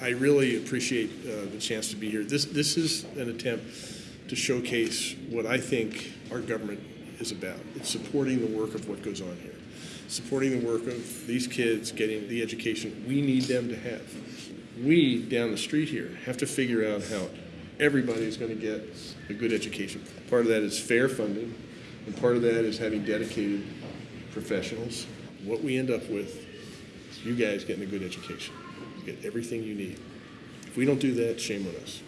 I really appreciate uh, the chance to be here. This, this is an attempt to showcase what I think our government is about. It's supporting the work of what goes on here, supporting the work of these kids getting the education we need them to have. We, down the street here, have to figure out how everybody's going to get a good education. Part of that is fair funding, and part of that is having dedicated professionals. What we end up with is you guys getting a good education. Get everything you need. If we don't do that, shame on us.